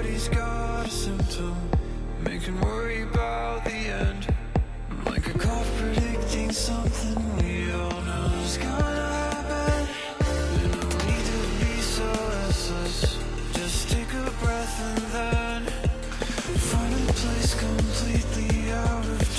Everybody's got a symptom, making worry about the end. Like a clock predicting something we all know is gonna happen. And no need to be so restless. Just take a breath and then find a place completely out of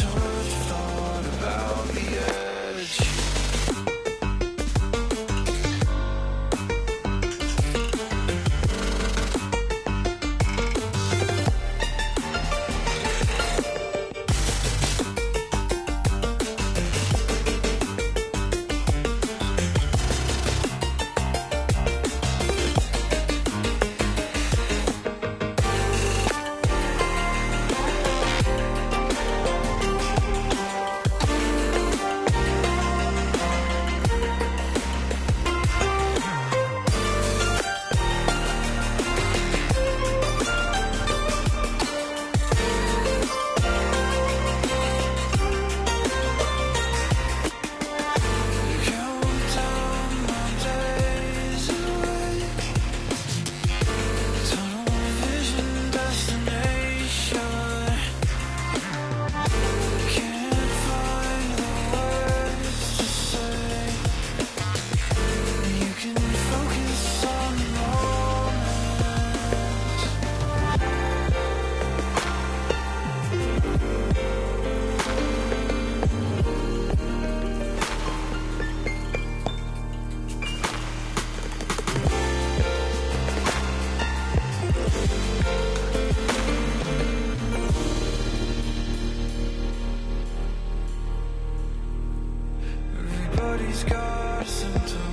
A symptom,